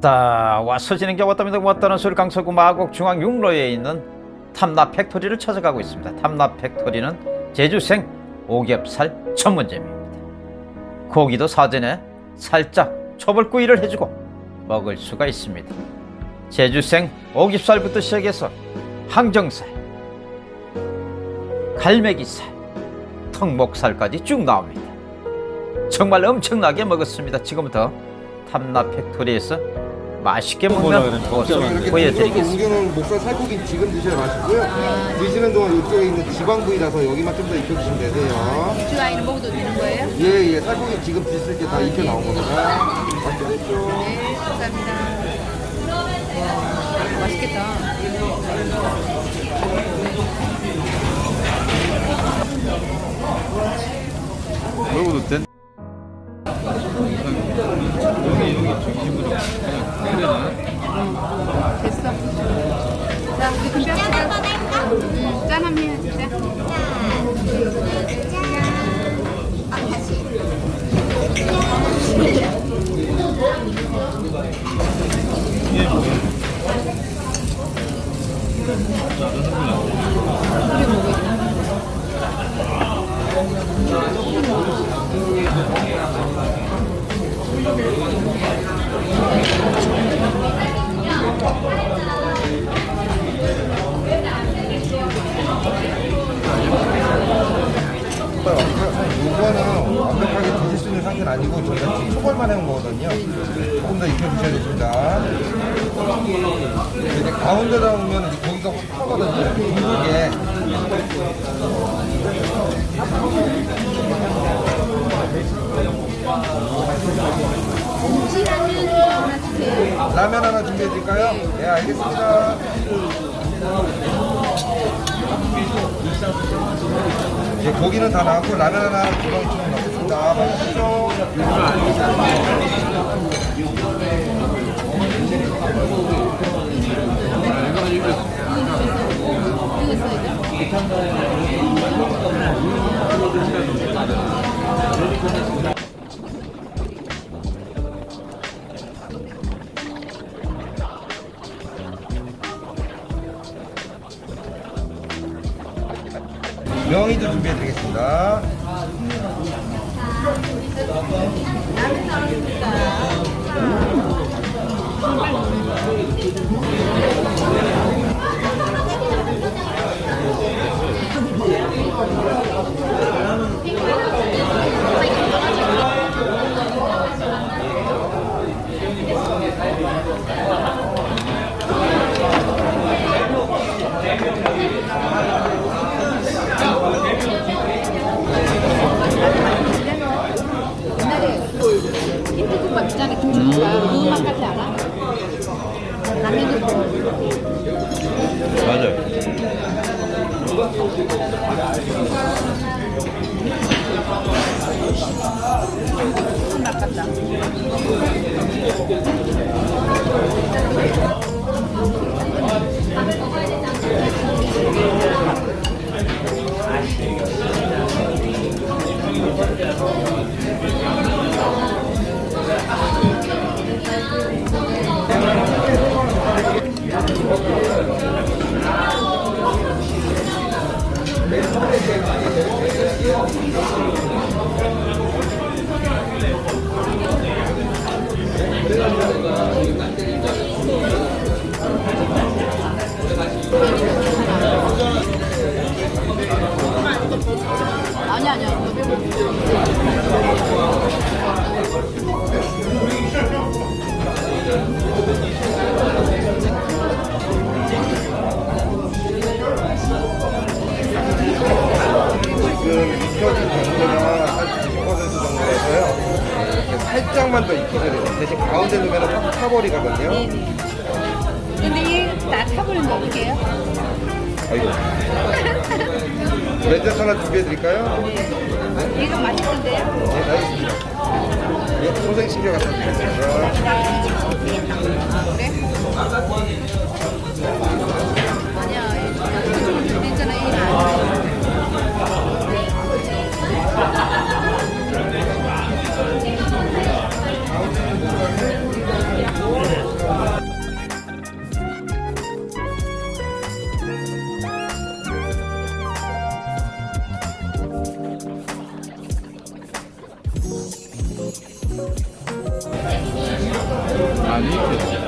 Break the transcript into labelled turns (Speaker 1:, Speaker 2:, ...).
Speaker 1: 왔다. 와서 게 왔답니다. 왔다는 소리 강서구 마곡 중앙6로에 있는 탐납 팩토리를 찾아가고 있습니다. 탐납 팩토리는 제주생 오겹살 전문점입니다. 고기도 사전에 살짝 초벌구이를 해주고 먹을 수가 있습니다. 제주생 오겹살부터 시작해서 항정살 갈매기살 턱목살까지 쭉 나옵니다. 정말 엄청나게 먹었습니다. 지금부터 탐납 팩토리에서 맛있게 먹는 모습 보여드리겠습니다
Speaker 2: 옮겨놓은 목살 살코기 지금 드셔야 맛있고요. 드시는 동안 이쪽에 있는 지방 부위라서 여기만 좀 더 익혀주시면 되세요.
Speaker 3: 주 아이는 먹어도 되는 거예요?
Speaker 2: 예, 예. 살코기 지금 드실 때다 익혀 나온 겁니다. 맛있게 드십시오.
Speaker 3: 네, 감사합니다. 와, 맛있겠다. 됐어. 자, 우리 금짠 한 번 할까? 응, 짠 한 번 해주자.
Speaker 2: 이거는 완벽하게 드실 수 있는 상태는 아니고 저희가 초벌만 해온 거거든요. 조금 더 익혀주셔야 됩니다. 이제 가운데다 오면 이제 고기가 확 타거든요. 둥글게. 라면 하나 준비해 드릴까요? 네, 알겠습니다. 이제 고기는 다 나왔고 라면 하나 두덩이처럼 넣겠 맛있죠? 명이도 준비해 드리겠습니다.
Speaker 3: 옛날 그맛 같지 않아? 라면도
Speaker 4: 맞아요.
Speaker 3: 그맛 같다. 아니 아니야.
Speaker 2: 지금 이렇게 살짝만 더 익혀줘야 돼요. 대신 가운데 놓으면 확 타버리거든요.
Speaker 3: 근데 이다 타버리면 어떡해요?
Speaker 2: 아이고. 렌즈 하나 준비해 드릴까요?
Speaker 3: 이거 맛있던데요?
Speaker 2: 네, 알겠습니다. 예, 소생 신경 갖다 드리겠습니다.
Speaker 3: 그래? líquida